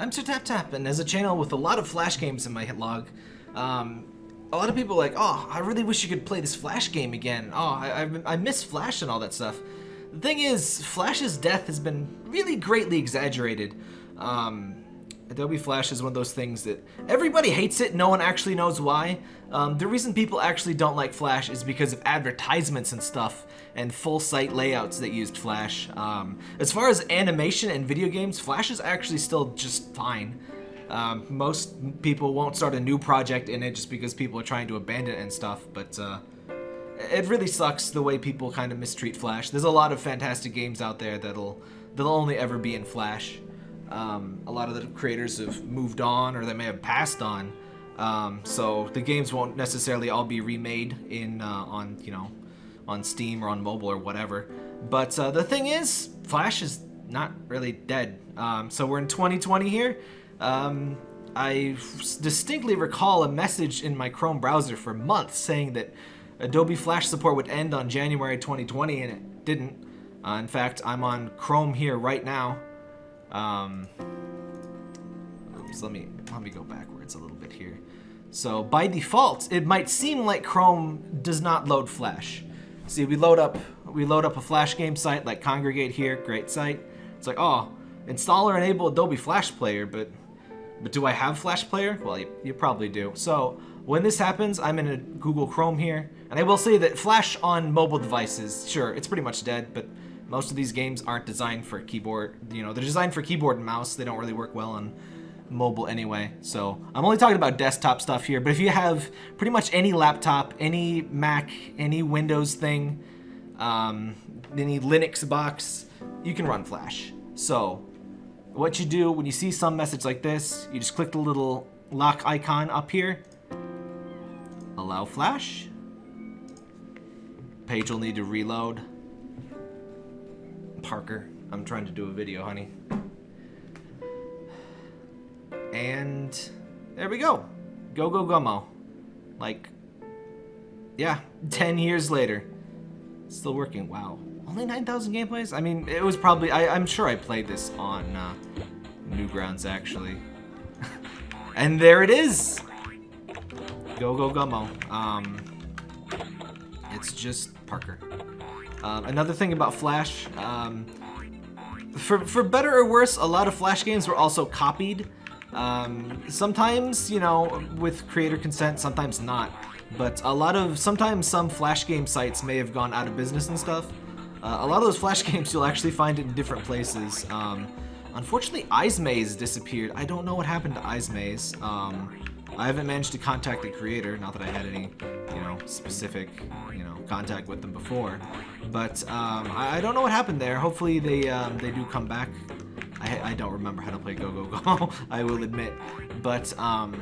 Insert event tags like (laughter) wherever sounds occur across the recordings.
I'm Sir Tap Tap, and as a channel with a lot of Flash games in my hit log, um, a lot of people like, oh, I really wish you could play this Flash game again. Oh, I, I, I miss Flash and all that stuff. The thing is, Flash's death has been really greatly exaggerated. Um, Adobe Flash is one of those things that everybody hates it, no one actually knows why. Um, the reason people actually don't like Flash is because of advertisements and stuff and full site layouts that used Flash. Um, as far as animation and video games, Flash is actually still just fine. Um, most people won't start a new project in it just because people are trying to abandon it and stuff, but uh, it really sucks the way people kind of mistreat Flash. There's a lot of fantastic games out there that'll, that'll only ever be in Flash. Um, a lot of the creators have moved on or they may have passed on. Um, so the games won't necessarily all be remade in uh, on you know on Steam or on mobile or whatever. But uh, the thing is, Flash is not really dead. Um, so we're in 2020 here. Um, I distinctly recall a message in my Chrome browser for months saying that Adobe Flash support would end on January 2020, and it didn't. Uh, in fact, I'm on Chrome here right now, um, oops, let me let me go backwards a little bit here. So by default, it might seem like Chrome does not load Flash. See, we load up we load up a Flash game site like Kongregate here, great site. It's like, oh, install or enable Adobe Flash Player, but but do I have Flash Player? Well, you, you probably do. So when this happens, I'm in a Google Chrome here, and I will say that Flash on mobile devices, sure, it's pretty much dead, but most of these games aren't designed for keyboard, you know, they're designed for keyboard and mouse. They don't really work well on mobile anyway. So I'm only talking about desktop stuff here, but if you have pretty much any laptop, any Mac, any Windows thing, um, any Linux box, you can run Flash. So what you do when you see some message like this, you just click the little lock icon up here, allow Flash, page will need to reload, Parker. I'm trying to do a video, honey. And there we go. Go, go, Gummo. Like, yeah, (laughs) 10 years later. Still working. Wow. Only 9,000 gameplays? I mean, it was probably... I, am sure I played this on uh, Newgrounds, actually. (laughs) and there it is! Go, go, Gummo. Um, it's just Parker. Um, another thing about Flash, um, for, for better or worse, a lot of Flash games were also copied. Um, sometimes, you know, with creator consent, sometimes not. But a lot of, sometimes some Flash game sites may have gone out of business and stuff. Uh, a lot of those Flash (laughs) games you'll actually find in different places. Um, unfortunately, Maze disappeared. I don't know what happened to Eyezmaze. Um, I haven't managed to contact the creator, not that I had any, you know, specific, you know, contact with them before. But um, I, I, don't know what happened there. Hopefully they um, they do come back. I, I don't remember how to play Go Go Go, (laughs) I will admit. But um,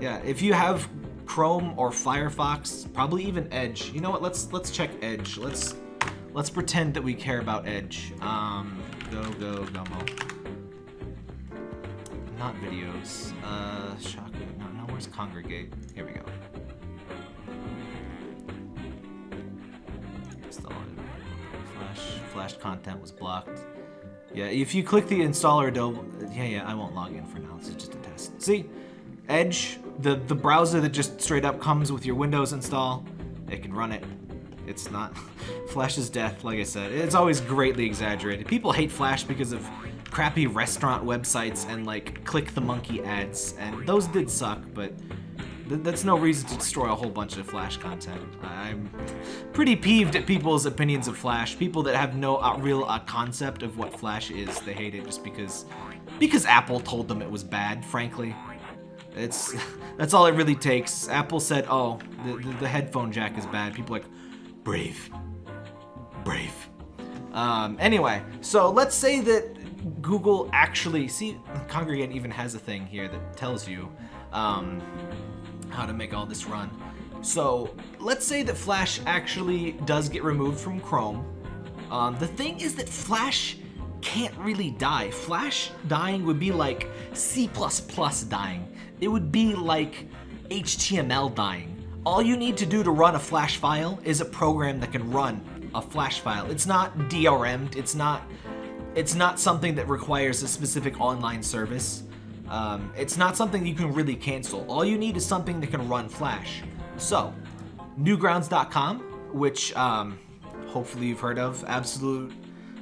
yeah, if you have Chrome or Firefox, probably even Edge. You know what? Let's let's check Edge. Let's let's pretend that we care about Edge. Um, go Go Gummo. Not videos. Uh, Shaku. No, no. Where's Kongregate? Here we go. Flash content was blocked. Yeah, if you click the installer Adobe, yeah, yeah, I won't log in for now. This is just a test. See, Edge, the the browser that just straight up comes with your Windows install, it can run it. It's not (laughs) Flash's death, like I said. It's always greatly exaggerated. People hate Flash because of crappy restaurant websites and like click the monkey ads, and those did suck, but that's no reason to destroy a whole bunch of Flash content. I'm pretty peeved at people's opinions of Flash. People that have no uh, real uh, concept of what Flash is, they hate it just because because Apple told them it was bad, frankly. It's (laughs) That's all it really takes. Apple said, oh, the, the, the headphone jack is bad. People like, brave. Brave. Um, anyway, so let's say that Google actually, see, Kongregate even has a thing here that tells you um, how to make all this run. So let's say that Flash actually does get removed from Chrome. Um, the thing is that Flash can't really die. Flash dying would be like C++ dying. It would be like HTML dying. All you need to do to run a Flash file is a program that can run a Flash file. It's not DRM'd, it's not, it's not something that requires a specific online service. Um, it's not something you can really cancel. All you need is something that can run Flash. So, Newgrounds.com, which um, hopefully you've heard of, absolute,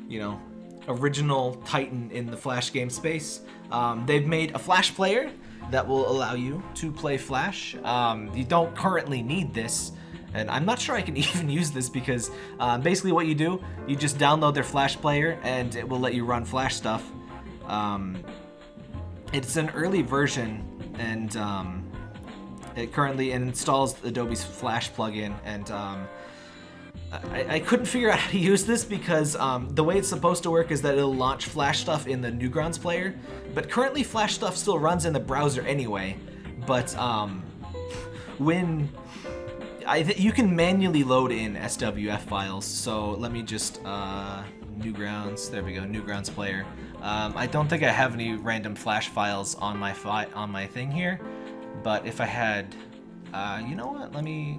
you know, original titan in the Flash game space. Um, they've made a Flash player that will allow you to play Flash. Um, you don't currently need this, and I'm not sure I can (laughs) even use this because uh, basically what you do, you just download their Flash player and it will let you run Flash stuff. Um, it's an early version and um, it currently installs Adobe's Flash plugin and um, I, I, couldn't figure out (laughs) how to use this because um, the way it's supposed to work is that it'll launch Flash stuff in the Newgrounds player, but currently Flash stuff still runs in the browser anyway. But um, when I you can manually load in SWF files, so let me just uh, Newgrounds. There we go, Newgrounds player. Um, I don't think I have any random Flash files on my fi on my thing here, but if I had, uh, you know what? Let me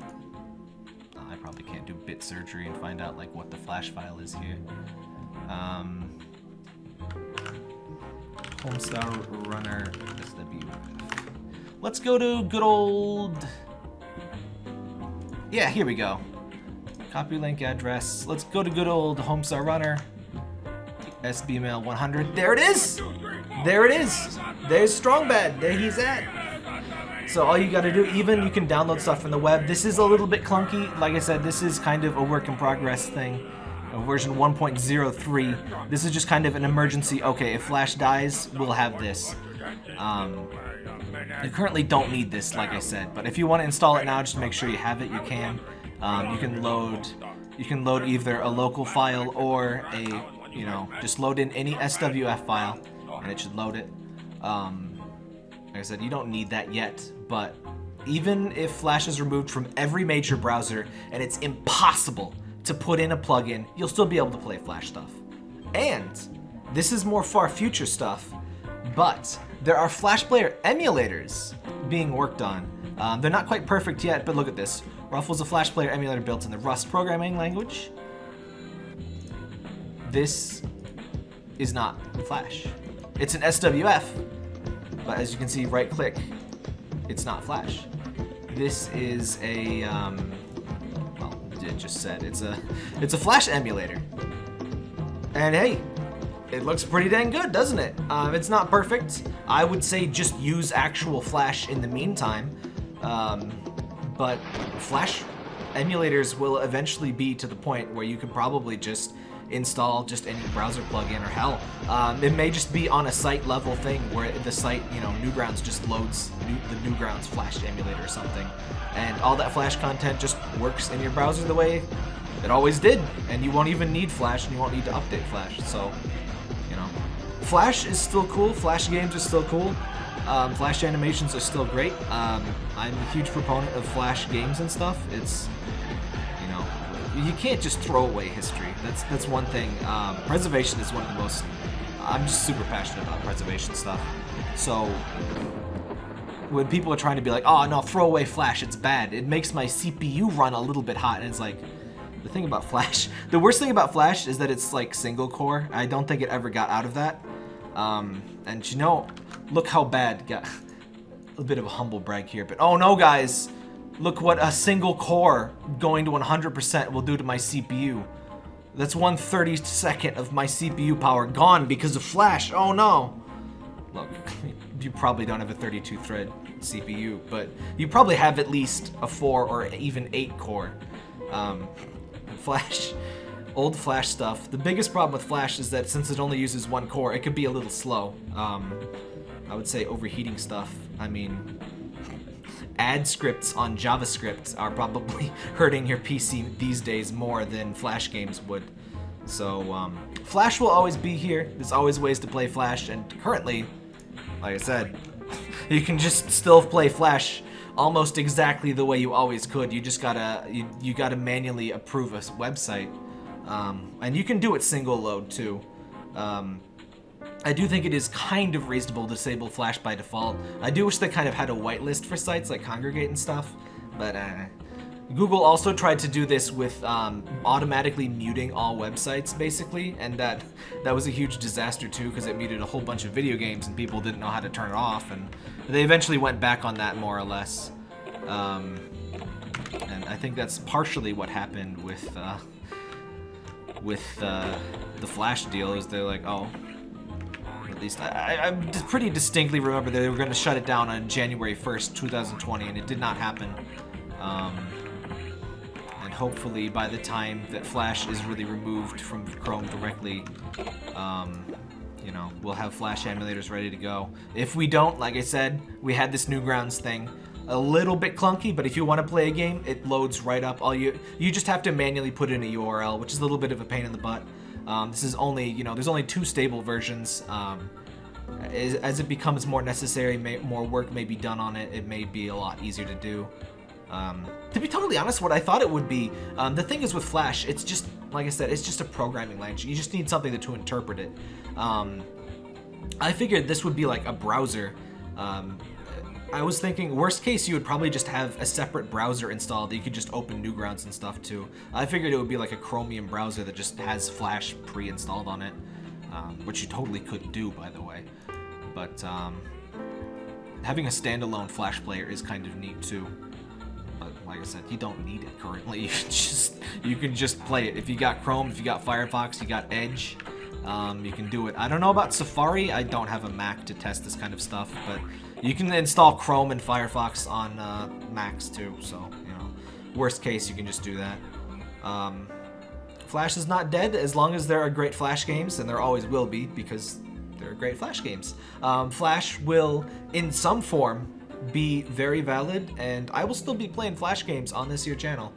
I probably can't do bit surgery and find out like what the flash file is here. Um, Homestar Runner SWF. Let's go to good old... Yeah, here we go. Copy link address. Let's go to good old Homestar Runner. SBML 100. There it is! There it is! There's Strong Bad. There he's at. So all you gotta do, even you can download stuff from the web. This is a little bit clunky. Like I said, this is kind of a work in progress thing. Version 1.03. This is just kind of an emergency, okay, if Flash dies, we'll have this. Um, you currently don't need this, like I said, but if you want to install it now, just make sure you have it, you can. Um, you can load you can load either a local file or a, you know, just load in any SWF file, and it should load it. Um, like I said, you don't need that yet, but even if Flash is removed from every major browser and it's impossible to put in a plugin, you'll still be able to play Flash stuff. And this is more far future stuff, but there are Flash Player emulators being worked on. Um, they're not quite perfect yet, but look at this. Ruffle's a Flash Player emulator built in the Rust programming language. This is not Flash. It's an SWF, but as you can see, right click, it's not Flash. This is a, um, well, it just said, it's a, it's a Flash emulator. And hey, it looks pretty dang good, doesn't it? Um, it's not perfect. I would say just use actual Flash in the meantime. Um, but Flash emulators will eventually be to the point where you can probably just install just any browser plugin or hell. Um, it may just be on a site level thing where the site, you know, Newgrounds just loads new, the Newgrounds Flash emulator or something. And all that Flash content just works in your browser the way it always did. And you won't even need Flash and you won't need to update Flash. So, you know, Flash is still cool. Flash games are still cool. Um, Flash animations are still great. Um, I'm a huge proponent of Flash games and stuff. It's you can't just throw away history. That's that's one thing. Um, preservation is one of the most. I'm just super passionate about preservation stuff. So when people are trying to be like, oh no, throw away Flash, it's bad. It makes my CPU run a little bit hot, and it's like. The thing about Flash, (laughs) the worst thing about Flash is that it's like single core. I don't think it ever got out of that. Um, and you know, look how bad. Got (laughs) a bit of a humble brag here, but oh no, guys. Look what a single core going to 100% will do to my CPU. That's one 32nd of my CPU power gone because of Flash. Oh no. Look, (laughs) you probably don't have a 32 thread CPU, but you probably have at least a 4 or even 8 core. Um, (laughs) Flash, old Flash stuff. The biggest problem with Flash is that since it only uses one core, it could be a little slow. Um, I would say overheating stuff. I mean, ad scripts on JavaScript are probably (laughs) hurting your PC these days more than Flash games would. So, um, Flash will always be here. There's always ways to play Flash, and currently, like I said, (laughs) you can just still play Flash almost exactly the way you always could. You just gotta you, you gotta manually approve a website, um, and you can do it single load too. Um, I do think it is kind of reasonable to disable Flash by default. I do wish they kind of had a whitelist for sites like Kongregate and stuff, but uh, Google also tried to do this with um, automatically muting all websites, basically, and that that was a huge disaster too because it muted a whole bunch of video games and people didn't know how to turn it off, and they eventually went back on that more or less. Um, and I think that's partially what happened with uh, with uh, the Flash deal. Is they're like, oh, least I, I, pretty distinctly remember they were going to shut it down on January 1st, 2020, and it did not happen. Um, and hopefully by the time that Flash is really removed from Chrome directly, um, you know, we'll have Flash emulators ready to go. If we don't, like I said, we had this Newgrounds thing. A little bit clunky, but if you want to play a game, it loads right up. All you you just have to manually put in a URL, which is a little bit of a pain in the butt. Um, this is only, you know, there's only two stable versions. Um, as, as, it becomes more necessary, may, more work may be done on it, it may be a lot easier to do. Um, to be totally honest, what I thought it would be, um, the thing is with Flash, it's just, like I said, it's just a programming language. You just need something to, to interpret it. Um, I figured this would be like a browser. I was thinking, worst case, you would probably just have a separate browser installed that you could just open Newgrounds and stuff to. I figured it would be like a Chromium browser that just has Flash pre-installed on it, um, which you totally could do, by the way. But um, having a standalone Flash player is kind of neat too. But like I said, you don't need it currently. (laughs) You just you can just play it. If you got Chrome, if you got Firefox, you got Edge, um, you can do it. I don't know about Safari. I don't have a Mac to test this kind of stuff, but you can install Chrome and Firefox on uh, Macs too. So you know, worst case, you can just do that. Um, Flash is not dead as long as there are great Flash games, and there always will be because there are great Flash games. Um, Flash will, in some form, be very valid, and I will still be playing Flash games on this here channel.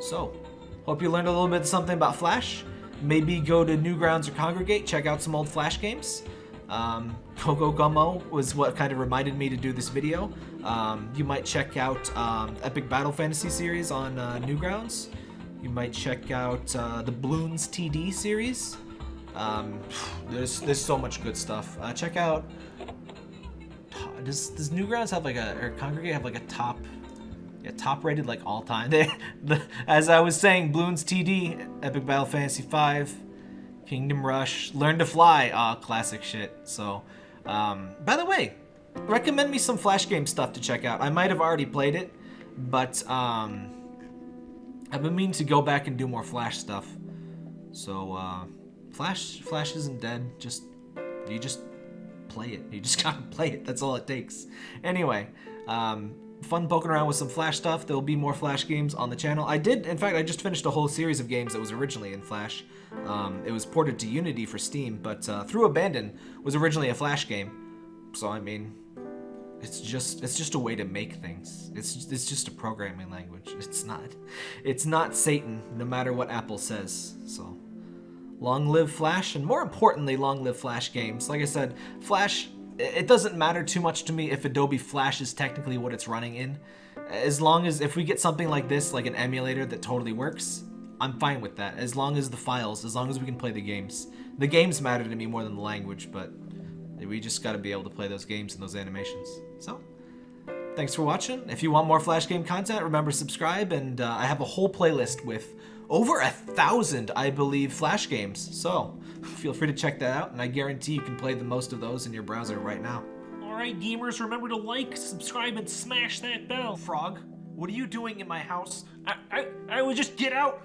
So, hope you learned a little bit something about Flash. Maybe go to Newgrounds or Kongregate, check out some old Flash games. Um, Gogo Gummo was what kind of reminded me to do this video. Um, you might check out um, Epic Battle Fantasy series on uh, Newgrounds. You might check out uh, the Bloons TD series. Um, there's there's so much good stuff. Uh, check out. Does does Newgrounds have like a or Kongregate have like a top yeah, top rated like all time. (laughs) They, the, as I was saying, Bloons TD, Epic Battle Fantasy 5, Kingdom Rush, Learn to Fly, ah, classic shit. So, um, by the way, recommend me some Flash game stuff to check out. I might have already played it, but um, I've been meaning to go back and do more Flash stuff. So, uh, Flash, Flash isn't dead. Just, you just play it. You just (laughs) gotta play it. That's all it takes. Anyway, um, fun poking around with some Flash stuff. There'll be more Flash games on the channel. I did, in fact, I just finished a whole series of games that was originally in Flash. Um, it was ported to Unity for Steam, but uh, Through Abandon was originally a Flash game. So, I mean, it's just it's just a way to make things. It's it's just a programming language. It's not it's not Satan, no matter what Apple says. So, long live Flash, and more importantly, long live Flash games. Like I said, Flash it doesn't matter too much to me if Adobe Flash is technically what it's running in. As long as if we get something like this, like an emulator that totally works, I'm fine with that. As long as the files, as long as we can play the games. The games matter to me more than the language, but we just gotta be able to play those games and those animations. So, thanks for watching. If you want more Flash game content, remember subscribe, and uh, I have a whole playlist with over a thousand, I believe, Flash games. So, (laughs) feel free to check that out, and I guarantee you can play the most of those in your browser right now. Alright, gamers, remember to like, subscribe, and smash that bell. Frog, what are you doing in my house? I, I, I would just get out.